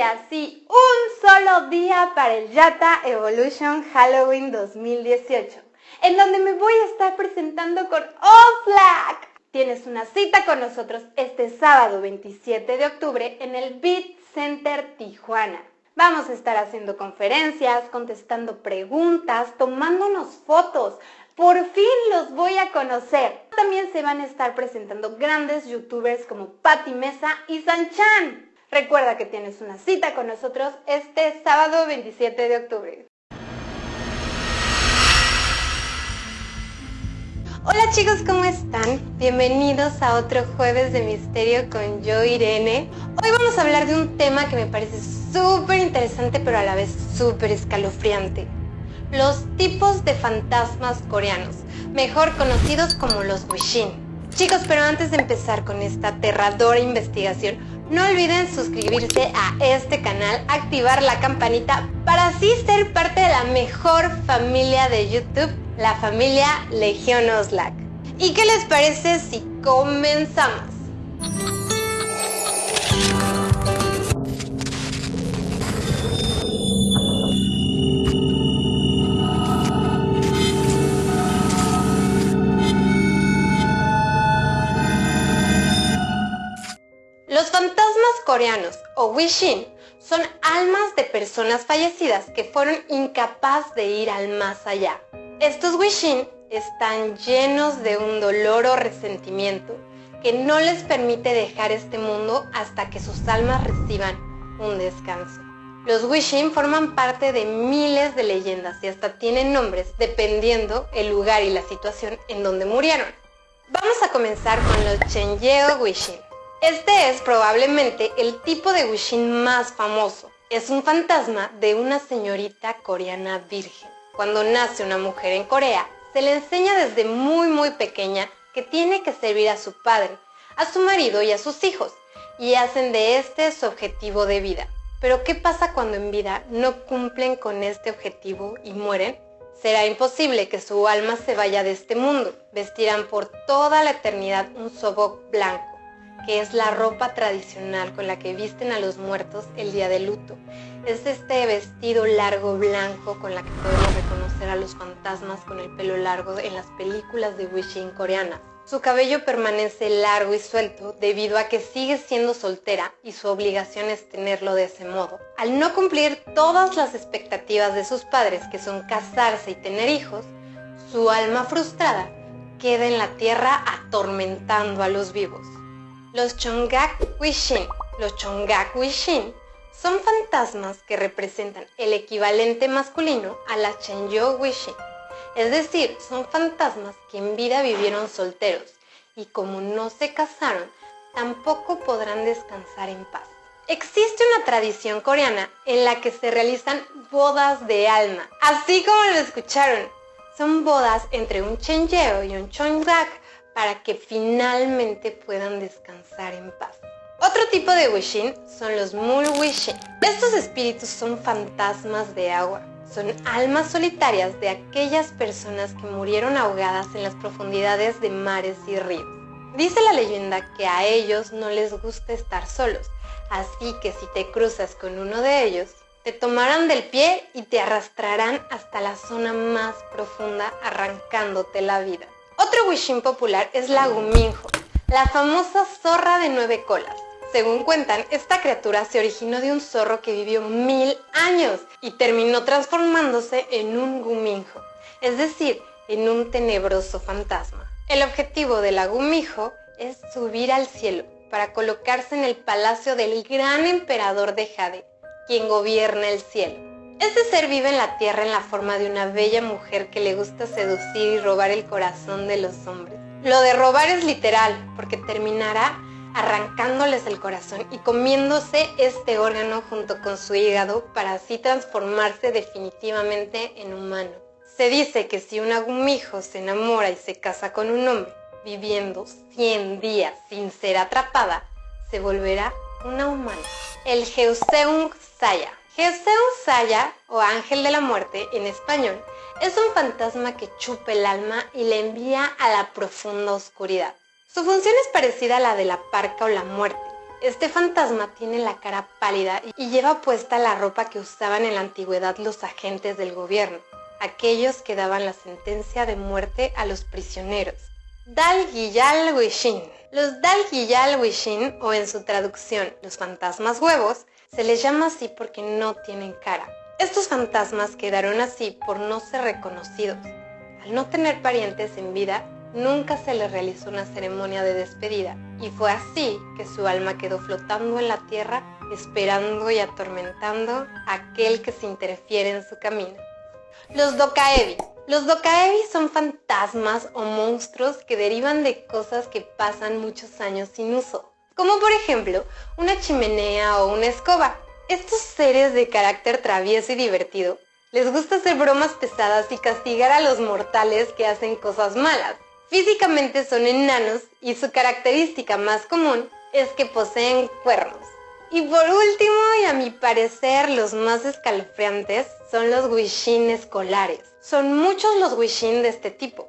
día, sí, un solo día para el Yata Evolution Halloween 2018, en donde me voy a estar presentando con Oxlack. Tienes una cita con nosotros este sábado 27 de octubre en el Beat Center Tijuana. Vamos a estar haciendo conferencias, contestando preguntas, tomándonos fotos. Por fin los voy a conocer. También se van a estar presentando grandes youtubers como Patti Mesa y Sanchan. Recuerda que tienes una cita con nosotros este sábado 27 de octubre. Hola chicos, ¿cómo están? Bienvenidos a otro jueves de misterio con yo, Irene. Hoy vamos a hablar de un tema que me parece súper interesante pero a la vez súper escalofriante. Los tipos de fantasmas coreanos, mejor conocidos como los Wishin. Chicos, pero antes de empezar con esta aterradora investigación, no olviden suscribirse a este canal, activar la campanita para así ser parte de la mejor familia de YouTube, la familia Legión Oslac. ¿Y qué les parece si comenzamos? Coreanos o Wishin son almas de personas fallecidas que fueron incapaz de ir al más allá. Estos Wishin están llenos de un dolor o resentimiento que no les permite dejar este mundo hasta que sus almas reciban un descanso. Los Wishin forman parte de miles de leyendas y hasta tienen nombres dependiendo el lugar y la situación en donde murieron. Vamos a comenzar con los Chenyeo Wishin. Este es probablemente el tipo de Wishin más famoso. Es un fantasma de una señorita coreana virgen. Cuando nace una mujer en Corea, se le enseña desde muy muy pequeña que tiene que servir a su padre, a su marido y a sus hijos, y hacen de este su objetivo de vida. Pero ¿qué pasa cuando en vida no cumplen con este objetivo y mueren? Será imposible que su alma se vaya de este mundo. Vestirán por toda la eternidad un sobok blanco que es la ropa tradicional con la que visten a los muertos el día de luto. Es este vestido largo blanco con la que podemos reconocer a los fantasmas con el pelo largo en las películas de Wishing coreanas. Su cabello permanece largo y suelto debido a que sigue siendo soltera y su obligación es tenerlo de ese modo. Al no cumplir todas las expectativas de sus padres, que son casarse y tener hijos, su alma frustrada queda en la tierra atormentando a los vivos. Los Chongak Wishin. Los Chongak Wishin son fantasmas que representan el equivalente masculino a la Chenyo Wishin. Es decir, son fantasmas que en vida vivieron solteros y como no se casaron, tampoco podrán descansar en paz. Existe una tradición coreana en la que se realizan bodas de alma, así como lo escucharon. Son bodas entre un Chenyeo y un Chongak para que finalmente puedan descansar en paz. Otro tipo de Wishin son los Mul Wishin. Estos espíritus son fantasmas de agua. Son almas solitarias de aquellas personas que murieron ahogadas en las profundidades de mares y ríos. Dice la leyenda que a ellos no les gusta estar solos, así que si te cruzas con uno de ellos, te tomarán del pie y te arrastrarán hasta la zona más profunda arrancándote la vida. Otro Wishin popular es la Guminjo, la famosa zorra de nueve colas. Según cuentan, esta criatura se originó de un zorro que vivió mil años y terminó transformándose en un guminjo, es decir, en un tenebroso fantasma. El objetivo de la gumijo es subir al cielo para colocarse en el palacio del gran emperador de Jade, quien gobierna el cielo. Este ser vive en la tierra en la forma de una bella mujer que le gusta seducir y robar el corazón de los hombres. Lo de robar es literal, porque terminará arrancándoles el corazón y comiéndose este órgano junto con su hígado para así transformarse definitivamente en humano. Se dice que si un agumijo se enamora y se casa con un hombre, viviendo 100 días sin ser atrapada, se volverá una humana. El Geuseung Saya Geseun Saya, o ángel de la muerte en español, es un fantasma que chupa el alma y le envía a la profunda oscuridad. Su función es parecida a la de la parca o la muerte, Este fantasma tiene la cara pálida y lleva puesta la ropa que usaban en la antigüedad los agentes del gobierno, aquellos que daban la sentencia de muerte a los prisioneros. Dal Giyal Wishin. Los Dal Giyal Wishin, o en su traducción, los fantasmas huevos, se les llama así porque no tienen cara. Estos fantasmas quedaron así por no ser reconocidos. Al no tener parientes en vida, nunca se les realizó una ceremonia de despedida y fue así que su alma quedó flotando en la tierra esperando y atormentando a aquel que se interfiere en su camino. Los Dokaebi. Los Dokaebi son fantasmas o monstruos que derivan de cosas que pasan muchos años sin uso, como por ejemplo una chimenea o una escoba. Estos seres de carácter travieso y divertido les gusta hacer bromas pesadas y castigar a los mortales que hacen cosas malas. Físicamente son enanos y su característica más común es que poseen cuernos. Y por último, y a mi parecer los más escalofriantes, son los Wishin escolares. Son muchos los Wishin de este tipo.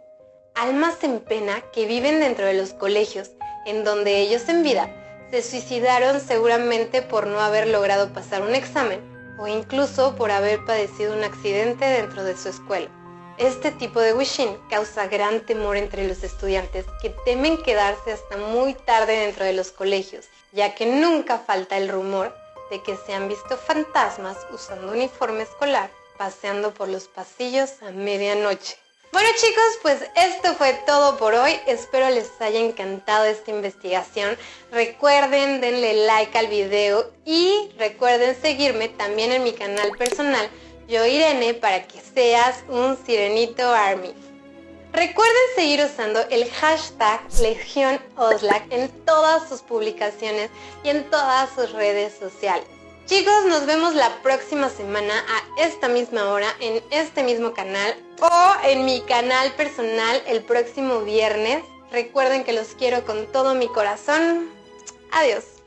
Almas en pena que viven dentro de los colegios, en donde ellos en vida se suicidaron seguramente por no haber logrado pasar un examen o incluso por haber padecido un accidente dentro de su escuela. Este tipo de wishing causa gran temor entre los estudiantes que temen quedarse hasta muy tarde dentro de los colegios, ya que nunca falta el rumor de que se han visto fantasmas usando uniforme escolar paseando por los pasillos a medianoche. Bueno chicos, pues esto fue todo por hoy. Espero les haya encantado esta investigación. Recuerden, denle like al video y recuerden seguirme también en mi canal personal, Yo Irene, para que seas un Sirenito Army. Recuerden seguir usando el hashtag Legión en todas sus publicaciones y en todas sus redes sociales. Chicos, nos vemos la próxima semana a esta misma hora en este mismo canal o en mi canal personal el próximo viernes. Recuerden que los quiero con todo mi corazón. Adiós.